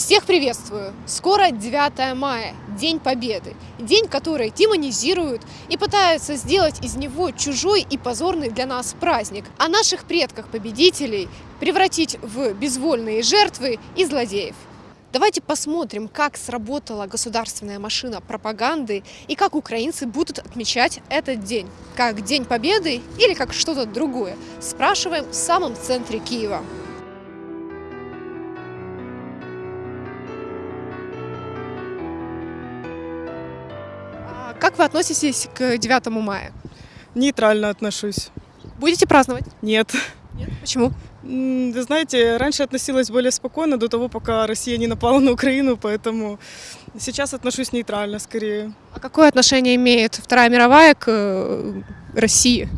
Всех приветствую! Скоро 9 мая, День Победы. День, который демонизируют и пытаются сделать из него чужой и позорный для нас праздник. А наших предках-победителей превратить в безвольные жертвы и злодеев. Давайте посмотрим, как сработала государственная машина пропаганды и как украинцы будут отмечать этот день. Как День Победы или как что-то другое. Спрашиваем в самом центре Киева. Как вы относитесь к 9 мая? Нейтрально отношусь. Будете праздновать? Нет. Нет. Почему? Вы знаете, раньше относилась более спокойно до того, пока Россия не напала на Украину, поэтому сейчас отношусь нейтрально скорее. А какое отношение имеет Вторая мировая к э, России?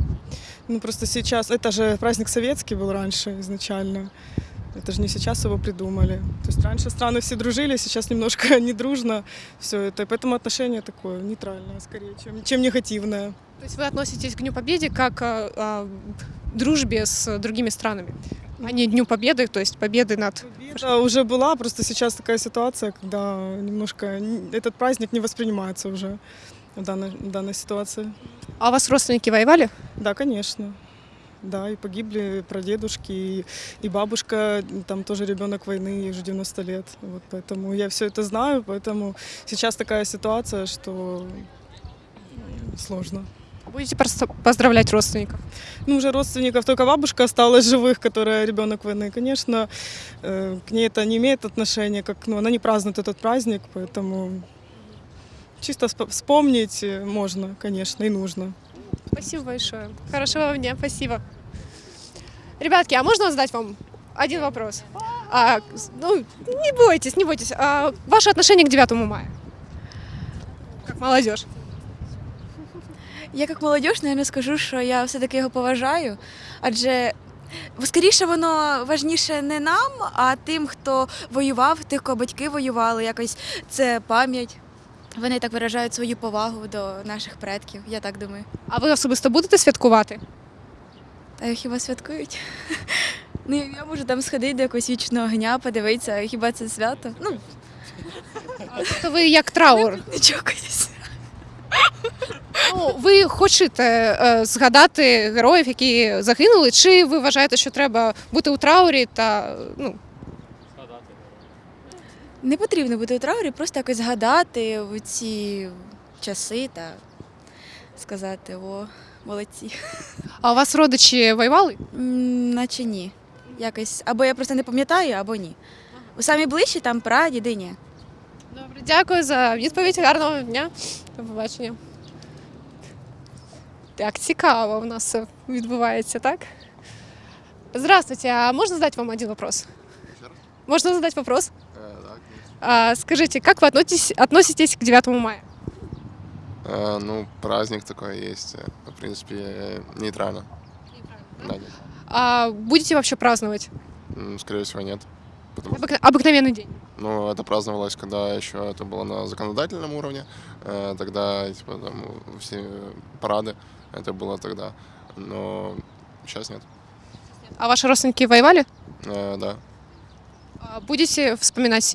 Ну просто сейчас, это же праздник советский был раньше изначально. Это же не сейчас его придумали. То есть раньше страны все дружили, сейчас немножко не дружно все это. И поэтому отношение такое нейтральное скорее, чем, чем негативное. То есть вы относитесь к Дню Победы как а, а, дружбе с другими странами, а не Дню Победы, то есть победы над... Победа уже была, просто сейчас такая ситуация, когда немножко этот праздник не воспринимается уже в данной, в данной ситуации. А у вас родственники воевали? Да, конечно. Да, и погибли прадедушки, и, и бабушка, там тоже ребенок войны, ей уже 90 лет. Вот поэтому я все это знаю, поэтому сейчас такая ситуация, что сложно. Будете поздравлять родственников? Ну, уже родственников, только бабушка осталась живых, которая ребенок войны. Конечно, э, к ней это не имеет отношения, как, ну, она не празднует этот праздник, поэтому чисто спо- вспомнить э, можно, конечно, и нужно. Спасибо большое. Хорошего вам дня, спасибо. Ребятки, а можно задать вам один вопрос? А, ну, не бойтесь, не бойтесь. А, ваше отношение к 9 мая? Как молодежь. Я як молодь, наверное, скажу, що я все-таки його поважаю, адже скоріше воно важніше не нам, а тим, хто воював, тих, кого батьки воювали. Якось це пам'ять. Вони так виражають свою повагу до наших предків, я так думаю. А ви особисто будете святкувати? Та хіба святкують? Ну, я можу там сходити до якогось вічного огня, подивитися, хіба це свято? Ну, То ви як траур. не чокайтесь. Ну, ви хочете е, згадати героїв, які загинули, чи ви вважаєте, що треба бути у траурі та ну, Не потрібно бути у траурі, просто якось згадати в ці часи та сказати, о, молодці. а у вас родичі воювали? М, Наче ні. Якось або я просто не пам'ятаю, або ні. У самі ближчі там прадіди ні. Добре, дякую за відповідь. Гарного дня. До побачення. Так, цікаво у нас все відбувається, так? Здравствуйте, а можно задать вам один вопрос? Можно задать вопрос? А, скажите, как вы относитесь, относитесь к 9 мая? Э, Ну, праздник такой есть. э, В принципе, э, нейтрально. Да, нет. А будете вообще праздновать? Скорее всего, нет. Потому что, Обыкновенный, день. ну, это праздновалось, когда еще это было на законодательном уровне. Э, Тогда, типа, там, все парады, это было тогда. Но сейчас нет. А ваши родственники воевали? Э, Да, А будете вспоминать с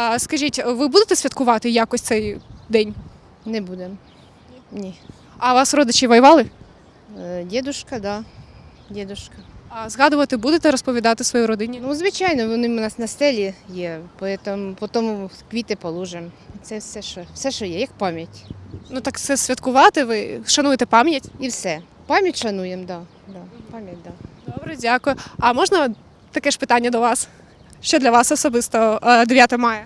А, скажіть, ви будете святкувати якось цей день? Не будемо. Ні. А вас родичі воювали? Е, Дідушка, да. Дідушка. А згадувати будете розповідати своїй родині? Ну, звичайно, вони у нас на стелі є, поэтому потім квіти положимо. Це все, що, все, що є, як пам'ять. Ну так це святкувати, ви шануєте пам'ять. І все. Пам'ять шануємо, да. да. Пам'ять, да. Добре, дякую. А можна таке ж питання до вас? Що для вас особисто е, 9 мая?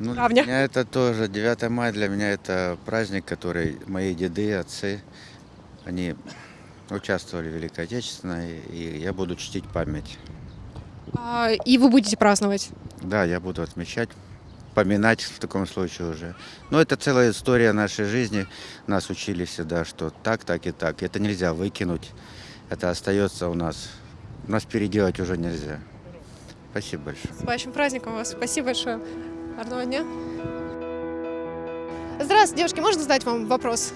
Ну, для меня это тоже 9 мая, для меня это праздник, который мои деды, отцы, они участвовали в Великой Отечественной, и я буду чтить память. А, і ви будете праздновать? Да, я буду отмечать вспоминать в таком случае уже. Но это целая история нашей жизни. Нас учили всегда, что так, так и так. Это нельзя выкинуть. Это остается у нас. Нас переделать уже нельзя. Спасибо большое. С вашим праздником вас. Спасибо большое. Гарного дня. Здравствуйте, девушки. Можно задать вам вопрос?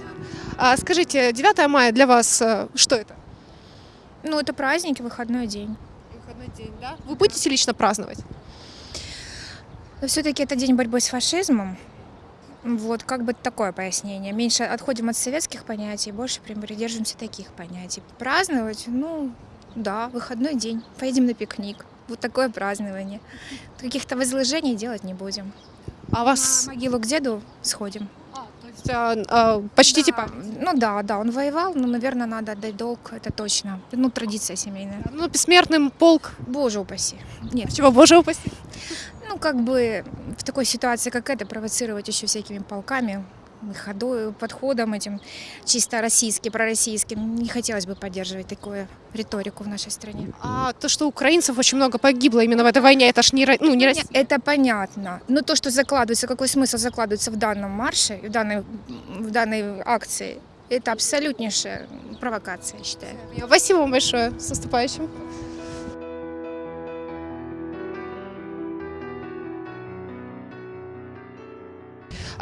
А, скажите, 9 мая для вас э, что это? Ну, это праздник и выходной день. Выходной день, да? Вы будете лично праздновать? Но все-таки это день борьбы с фашизмом. Вот, как бы такое пояснение. Меньше отходим от советских понятий, больше придерживаемся таких понятий. Праздновать, ну, да, выходной день. Поедем на пикник. Вот такое празднование. Каких-то возложений делать не будем. А вас... На могилу к деду сходим. То есть, а, а, почтите Да, память. Ну да, да, он воевал, но, наверное, надо отдать долг, это точно. Ну, традиция семейная. Ну, бессмертным полк. Боже упаси. Нет, Чего, боже упаси. Ну, как бы в такой ситуации, как эта, провоцировать еще всякими полками, ходой, подходом этим чисто российским, пророссийским. Не хотелось бы поддерживать такую риторику в нашей стране. А то, что украинцев очень много погибло именно в этой войне, это ж не, ну, не Россия. Это понятно. Но то, что закладывается, какой смысл закладывается в данном марше, в данной, в данной акции, это абсолютнейшая провокация, я считаю. Спасибо вам большое. С наступающим.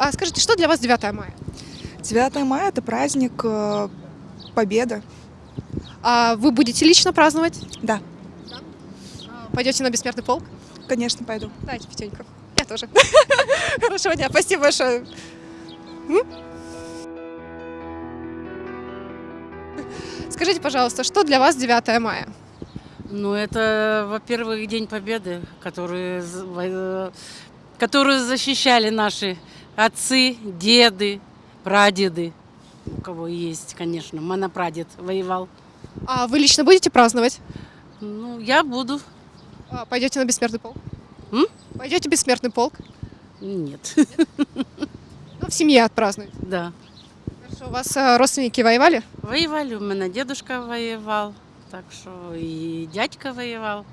А скажите, что для вас 9 мая? 9 мая – это праздник э, Победы. А вы будете лично праздновать? Да. А, Пойдете на бессмертный полк? Конечно, пойду. Дайте пятеньку. Я тоже. Хорошего дня. Спасибо большое. Скажите, пожалуйста, что для вас 9 мая? Ну, это, во-первых, День Победы, который, э, которую защищали наши отцы, деды, прадеды. У кого есть, конечно, монопрадед воевал. А вы лично будете праздновать? Ну, я буду. А, Пойдете на бессмертный полк? М? Пойдете в бессмертный полк? Нет, Ну, в семье отпразднуете. да. Хорошо. У вас а, родственники воевали? Воевали, у меня дедушка воевал, так что и дядька воевал,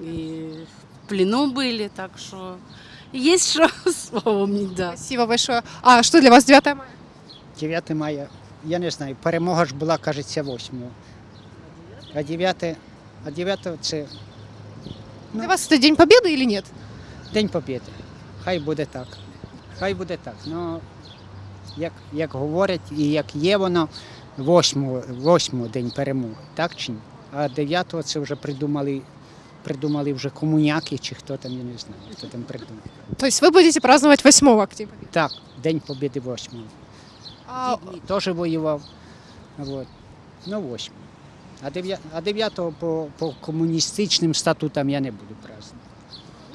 и в плену были, так что есть что вспомнить, да. Спасибо большое. А что для вас 9 мая? 9 мая, я не знаю, перемога ж була, кажеться, 8. А 9, а 9 це Для вас это День Победы или нет? День Побєди. Хай буде так. Хай буде так. Ну, як, як говорять і як є воно, 8, 8 день перемоги, так чи ні? А 9 це вже придумали, придумали вже комуняки чи хто там, я не знаю, хто там придумав. То есть вы будете праздновать 8 октября? Так, День Побєди 8. А, дні теж воював. Вот. Ну, 8. А 9, а 9 по, по комуністичним статутам я не буду праздновать.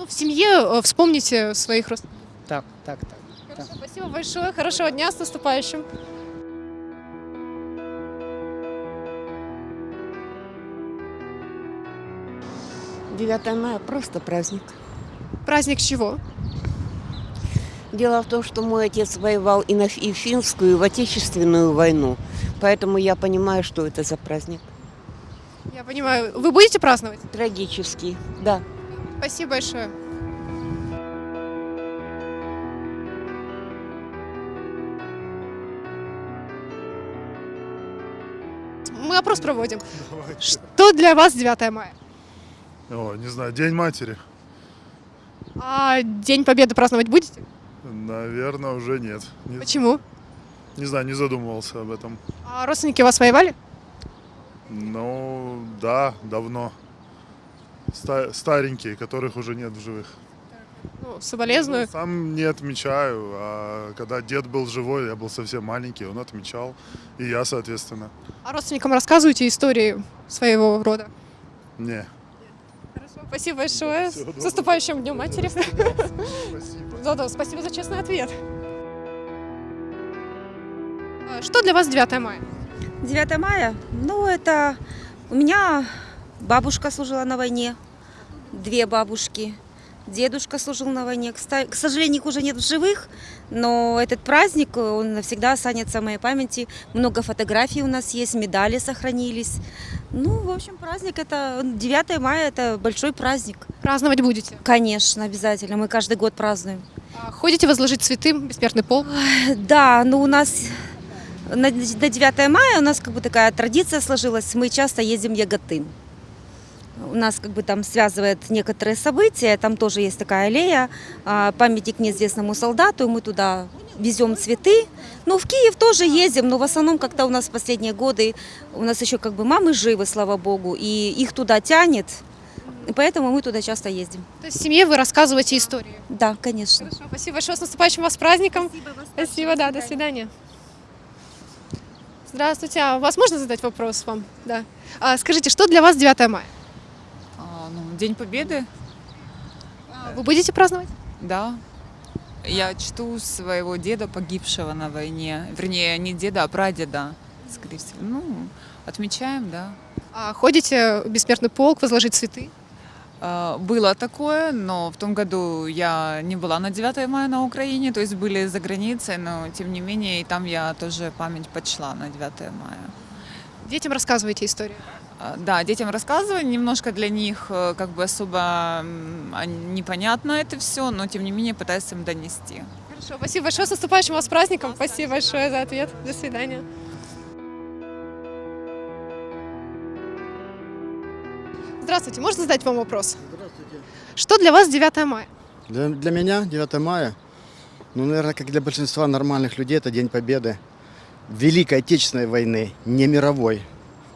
ну, в семье э, вспомните своих родственников. Так, так, так. так. Спасибо большое. Хорошего дня, с наступающим. Мая просто праздник. Праздник чего? Дело в том, что мой отец воевал и, на, и в финскую, и в отечественную войну. Поэтому я понимаю, что это за праздник. Я понимаю. Вы будете праздновать? Трагический, да. Спасибо большое. Мы опрос проводим. Что для вас 9 мая? О, не знаю, День матери. А День Победы праздновать будете? Наверное, уже нет. Не, Почему? не знаю, не задумывался об этом. А родственники вас воевали? Ну, да, давно. Ста- старенькие, которых уже нет в живых. Ну, соболезную. Сам не отмечаю, а когда дед был живой, я был совсем маленький, он отмечал, и я, соответственно. А родственникам рассказываете истории своего рода? Не. Спасибо большое. С наступающим Днем Матери. Спасибо. Да, да, спасибо за честный ответ. Что для вас 9 мая? 9 мая? Ну, это у меня бабушка служила на войне, две бабушки. Дедушка служил на войне. К сожалению, их уже нет в живых, но этот праздник, он навсегда останется в моей памяти. Много фотографий у нас есть, медали сохранились. Ну, в общем, праздник это 9 мая это большой праздник. Праздновать будете? Конечно, обязательно. Мы каждый год празднуем. А Ходите возложить цветы, бессмертный полк? Да, но у нас на, на 9 мая у нас как бы такая традиция сложилась. Мы часто ездим в Яготын. У нас как бы там связывает некоторые события. Там тоже есть такая аллея, а, памятник неизвестному солдату. и Мы туда везем цветы. Ну, в Киев тоже ездим, но в основном как-то у нас в последние годы, у нас еще как бы мамы живы, слава богу, и их туда тянет. И поэтому мы туда часто ездим. То есть в семье вы рассказываете историю? Да, конечно. Хорошо, спасибо большое. С наступающим вас праздником. Спасибо, спасибо да, до свидания. Здравствуйте. А вас можно задать вопрос вам? Да. А, скажите, что для вас 9 мая? А, ну, День Победы, А Вы будете праздновать? да. Я чту своего деда, погибшего на войне. Вернее, не деда, а прадеда, скорее всего. Ну, отмечаем, да. А ходите в бессмертный полк возложить цветы? А, Было такое, но в том году я не была на 9 мая на Украине, то есть были за границей, но тем не менее и там я тоже память почла на 9 мая. Детям рассказываете историю? А, Да, детям рассказываю, немножко для них э, как бы особо непонятно это все, но тем не менее пытаюсь им донести. Хорошо, спасибо большое. С наступающим вас праздником. Спасибо большое за ответ. До свидания. Здравствуйте. Можно задать вам вопрос? Здравствуйте. Что для вас 9 мая? Для, для меня 9 мая, ну, наверное, как для большинства нормальных людей, это День Победы. Великой Отечественной войны, не мировой.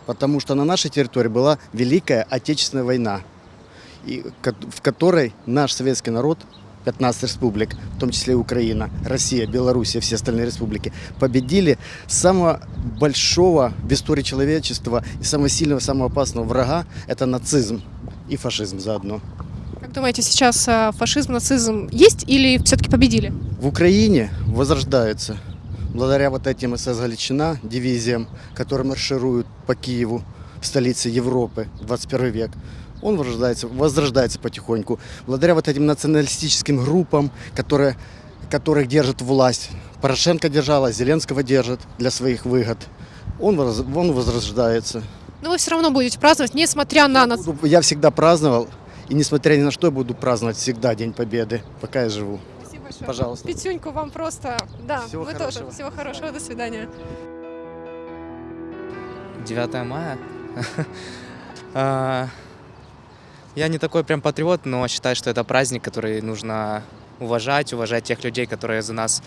Потому что на нашей территории была Великая Отечественная война, в которой наш советский народ, 15 республик, в том числе и Украина, Россия, Белоруссия, все остальные республики, победили самого большого в истории человечества и самого сильного, самого опасного врага – это нацизм и фашизм заодно. Как думаете, сейчас э, фашизм, нацизм есть или все-таки победили? В Украине возрождается благодаря вот этим СС Галичина, дивизиям, которые маршируют по Киеву, столице Европы, 21 век. Он возрождается, возрождается потихоньку. Благодаря вот этим националистическим группам, которые, которых держит власть. Порошенко держала, Зеленского держит для своих выгод. Он, он возрождается. Но вы все равно будете праздновать, несмотря на нас. Я всегда праздновал, и несмотря ни на что, я буду праздновать всегда День Победы, пока я живу. Большое. Пожалуйста. Пятюньку вам просто. Да, Всего вы хорошего. тоже. Всего хорошего. До свидания. 9 мая. А, Я не такой прям патриот, но считаю, что это праздник, который нужно уважать, уважать тех людей, которые за нас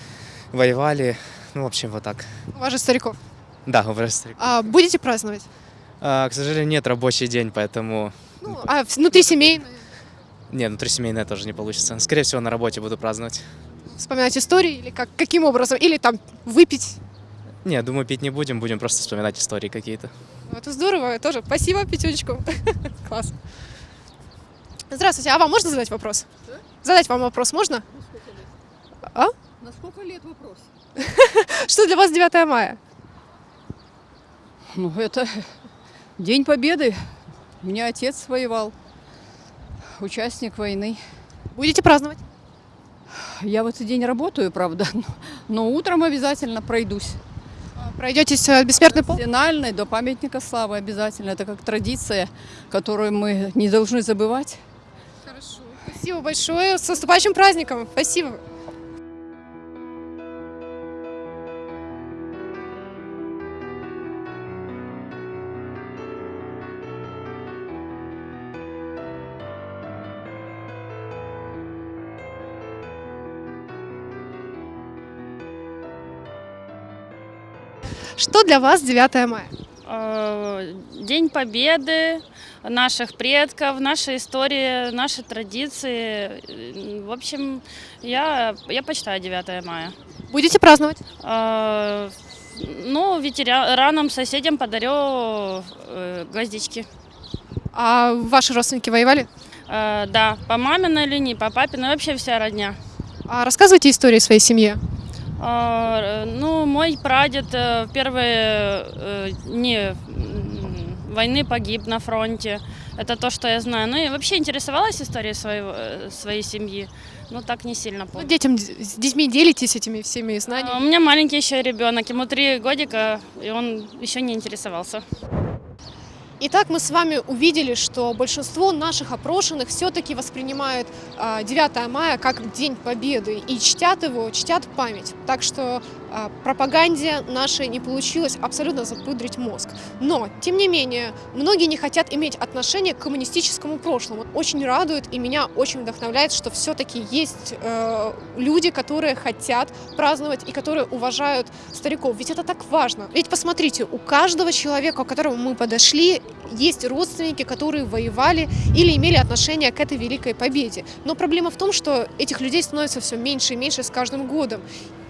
воевали. Ну, в общем, вот так. Уважать стариков. Да, уважать стариков. А будете праздновать? А, К сожалению, нет рабочий день, поэтому... Ну, а внутри семейно Не, внутрисемейное тоже не получится. Скорее всего, на работе буду праздновать. вспоминать истории или как, каким образом? Или там выпить? Не, думаю, пить не будем, будем просто вспоминать истории какие-то. Ну, Это здорово тоже. Спасибо, пятючку. Класс. Здравствуйте, а вам можно задать вопрос? Задать вам вопрос можно? А? На сколько лет вопрос? Что для вас 9 мая? Ну, это День Победы. У меня отец воевал, участник войны. Будете праздновать? Я в этот день работаю, правда, но, но утром обязательно пройдусь. Пройдетесь в бессмертный полк? Финальный, до памятника славы обязательно. Это как традиция, которую мы не должны забывать. Хорошо. Спасибо большое. С наступающим праздником. Спасибо. Что для вас 9 мая? Э, День Победы наших предков, наша история, наши традиции. Э, В общем, я, я почитаю 9 мая. Будете праздновать? Э, Ну, ветеранам, соседям подарю гвоздички. А ваши родственники воевали? Э, Да, по маминой линии, по папиной, вообще вся родня. А рассказывайте истории своей семье. А, Ну, мой прадед э, в первые э, дни войны погиб на фронте. Это то, что я знаю. Ну и вообще интересовалась историей своего, э, своей семьи, но так не сильно Ну, помню. детям, с детьми делитесь этими всеми знаниями? А У меня маленький еще ребенок, ему три годика, и он еще не интересовался. Итак, мы с вами увидели, что большинство наших опрошенных все-таки воспринимают а, 9 мая как День Победы и чтят его, чтят память. Так что а, пропаганде нашей не получилось абсолютно запудрить мозг. Но, тем не менее, многие не хотят иметь отношение к коммунистическому прошлому. Очень радует и меня очень вдохновляет, что все-таки есть э, люди, которые хотят праздновать и которые уважают стариков. Ведь это так важно. Ведь посмотрите, у каждого человека, к которому мы подошли, есть родственники, которые воевали или имели отношение к этой великой победе. Но проблема в том, что этих людей становится все меньше и меньше с каждым годом.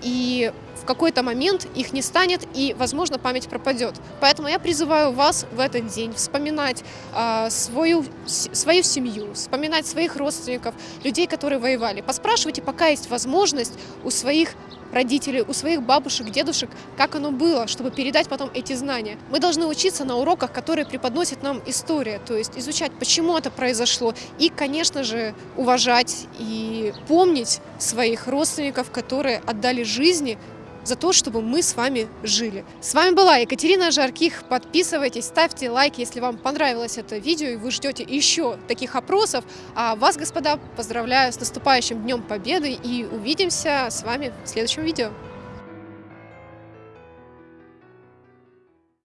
И в какой-то момент их не станет, и, возможно, память пропадет. Поэтому я призываю вас в этот день вспоминать э, свою, с- свою семью, вспоминать своих родственников, людей, которые воевали. Поспрашивайте, пока есть возможность у своих родителей, у своих бабушек, дедушек, как оно было, чтобы передать потом эти знания. Мы должны учиться на уроках, которые преподносит нам история, то есть изучать, почему это произошло, и, конечно же, уважать и помнить своих родственников, которые отдали жизни за то, чтобы мы с вами жили. С вами была Екатерина Жарких. Подписывайтесь, ставьте лайк, если вам понравилось это видео и вы ждете еще таких опросов. А вас, господа, поздравляю с наступающим Днем Победы и увидимся с вами в следующем видео.